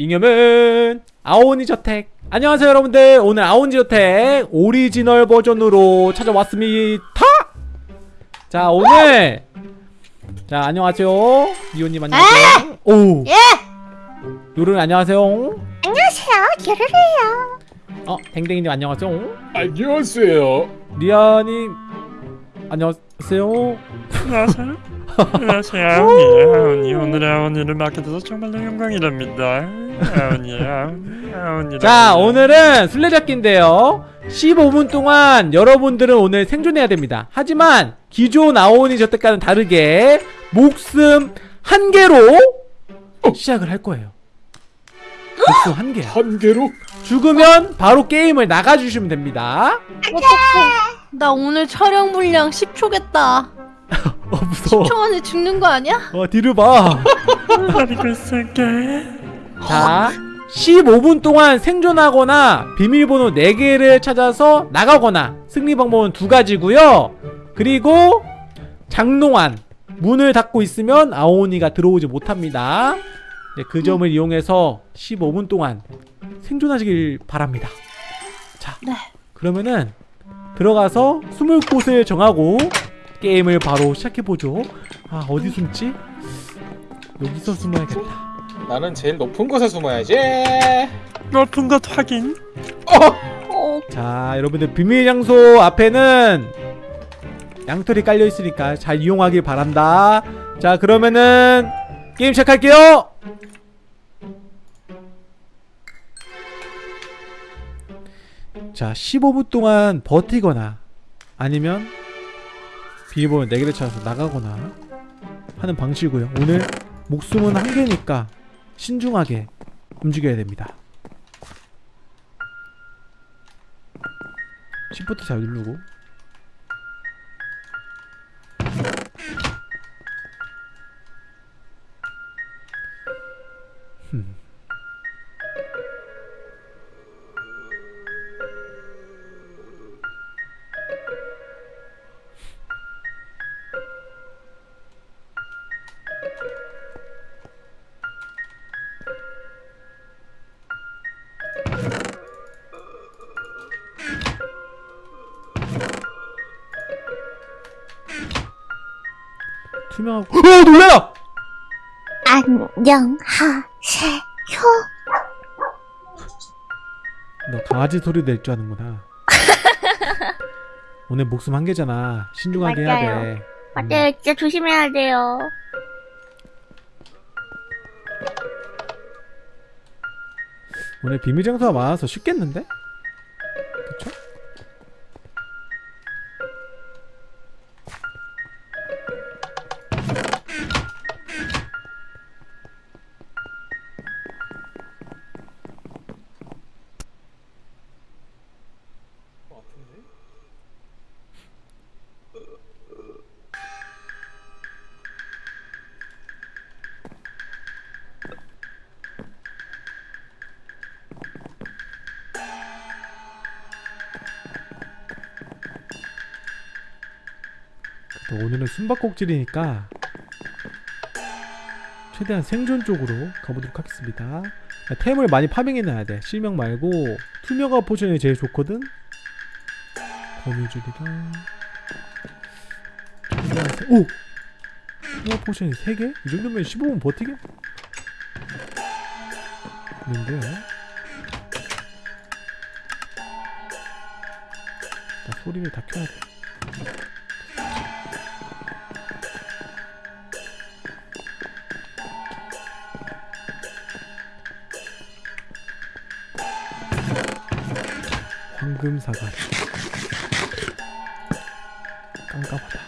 잉여맨 아오니 저택. 안녕하세요 여러분들. 오늘 아오니 저택 오리지널 버전으로 찾아왔습니다. 자 오늘. 자 안녕하세요. 미호님 안녕하세요. 오. 예! 요른 안녕하세요. 안녕하세요. 르르르요. 어 댕댕이님 안녕하세요. 안녕하세요. 리아님 안녕하세요. 안녕하세요. 안녕하세요. 아온이에요. 아온이 오늘의 아온이를 맡게 돼서 정말로 영광이랍니다. 아온이, 아온이. 자 오늘은 술래잡기인데요 15분 동안 여러분들은 오늘 생존해야 됩니다 하지만 기존 아오니 저때과는 다르게 목숨 한 개로 시작을 할 거예요 목숨 한 개야 한 개로 죽으면 바로 게임을 나가주시면 됩니다 어떡해. 나 오늘 촬영 분량 10초겠다. 어 무서워 10초 안에 죽는 거 아니야? 어 뒤를 봐. 자, 15분 동안 생존하거나 비밀번호 4개를 찾아서 나가거나 승리 방법은 두 가지고요. 그리고 장롱안 문을 닫고 있으면 아오니가 들어오지 못합니다. 네, 그 점을 이용해서 15분 동안 생존하시길 바랍니다. 자, 네. 그러면은 들어가서 숨을 곳을 정하고 게임을 바로 시작해보죠. 아, 어디 숨지? 여기서 숨어야겠다. 나는 제일 높은 곳에 숨어야지. 높은 것 확인. 어, 자 여러분들 비밀 장소 앞에는 양털이 깔려 있으니까 잘 이용하길 바란다 자 그러면은 게임 시작할게요 자 15분 동안 버티거나 아니면 비밀번호 4개를 찾아서 나가거나 하는 방식이고요. 오늘 목숨은 한 개니까 신중하게 움직여야 됩니다. 시프트 잘 누르고 투명하고 어 놀래라 안녕하세요. 너 강아지 소리 낼 줄 아는구나 오늘 목숨 한 개잖아 신중하게 해야 맞아요. 돼 맞아요. 진짜 조심해야 돼요. 오늘 비밀 장소가 많아서 쉽겠는데? 오늘은 숨바꼭질이니까 최대한 생존 쪽으로 가보도록 하겠습니다 템을 많이 farming해놔야 돼 실명 말고 투명화 potion이 제일 좋거든 거미줄이랑. 오! 투명화 potion이 3개? 이 정도면 15분 버티게? 있는데 나 소리를 다 켜야 돼 황금 사과리 깜깜하다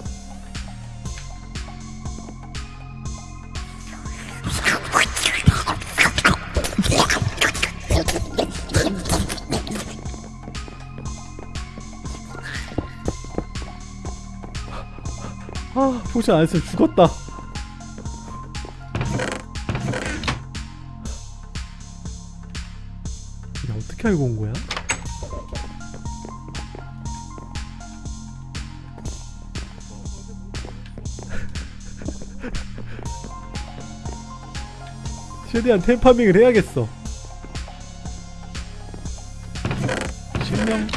아 포션 안 했으면 죽었다 야 어떻게 알고 온 거야? 최대한 템파밍을 해야겠어. 실명.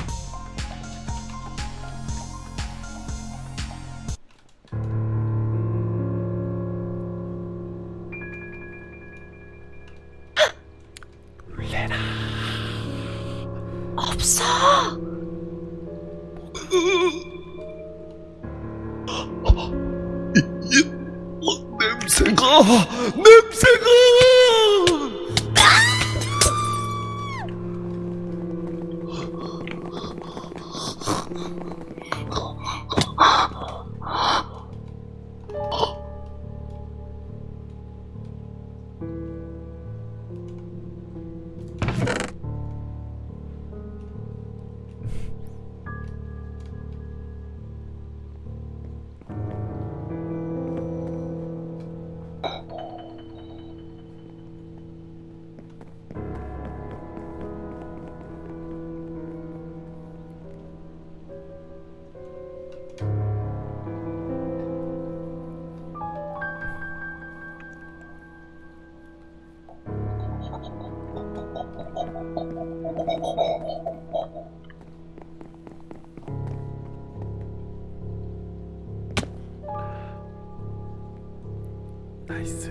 나이스.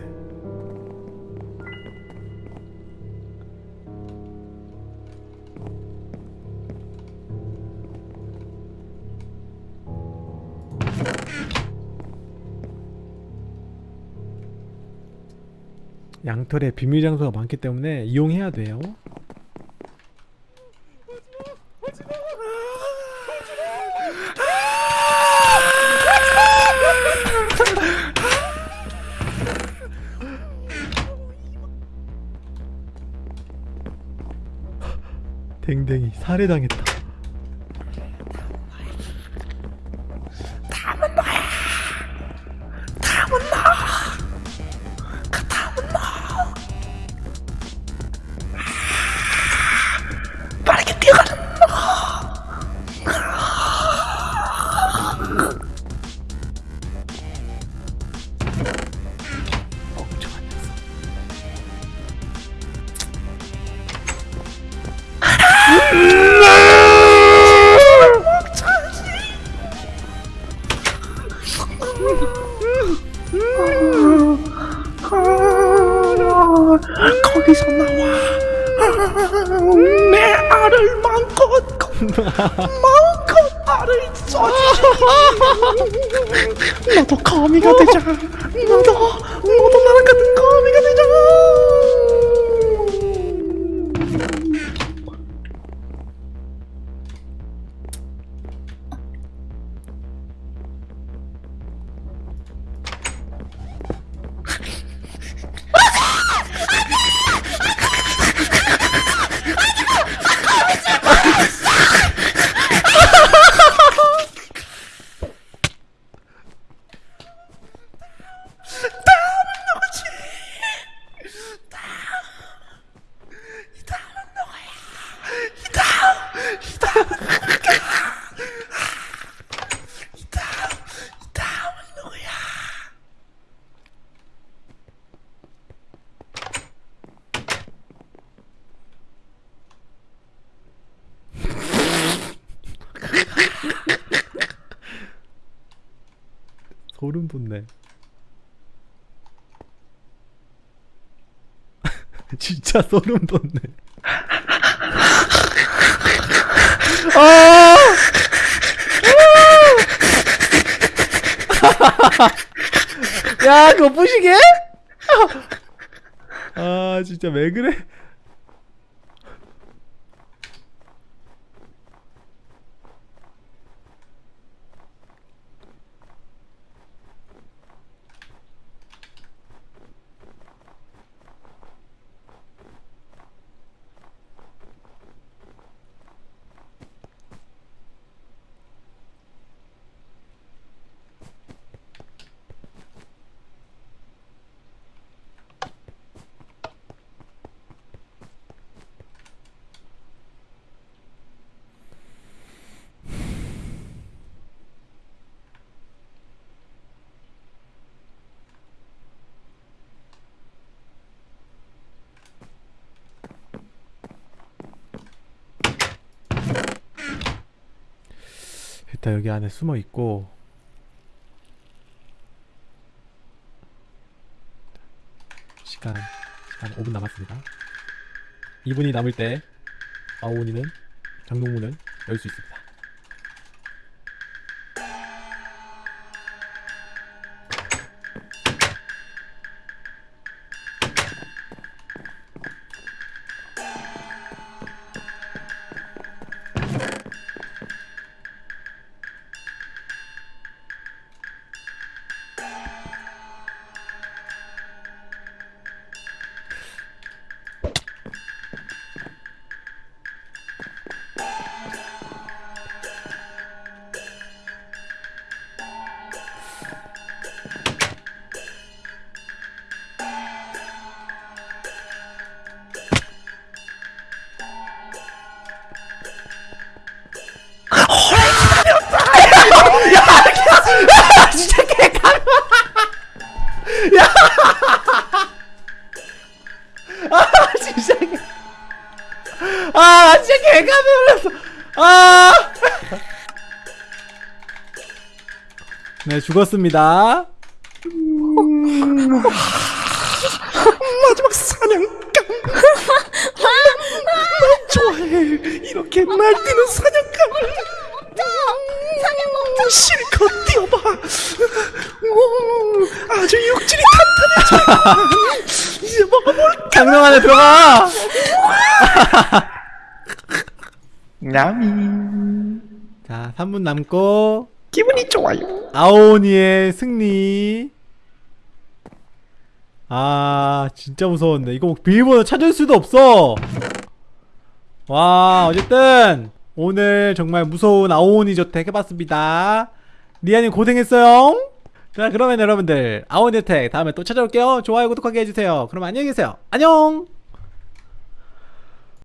양털에 비밀 장소가 많기 때문에 이용해야 돼요. 댕댕이 살해당했다. 거기서 나와. 내 알을 마음껏 마음껏 알을 쏴주지 너도 거미가 되자. 너도 소름 돋네 진짜 소름 돋네 아! 아! 야 그거 부시게? 아 진짜 왜 그래? 일단 여기 안에 숨어 있고 시간 시간 5분 남았습니다. 2분이 남을 때 아오니는 장롱문을 열 수 있습니다. 진짜 개... 아 진짜 개감이 올랐어 아! 네 죽었습니다 마지막 사냥감. 난 좋아해. 이렇게 날뛰는 사냥감을. 사냥감 실컷 뛰어봐. 오, 아주 육질이 탄탄해져. 이제 먹어볼. 장롱 안에 들어가 야미. 자 3분 남고 기분이 좋아요. 아오니의 승리 아 진짜 무서웠네 이거 비밀번호 찾을 수도 없어 와 어쨌든 오늘 정말 무서운 아오니 저택 해봤습니다 리아님 고생했어요 자 그러면 여러분들 저택 다음에 또 찾아올게요. 좋아요 구독하기 해주세요. 그럼 안녕히 계세요. 안녕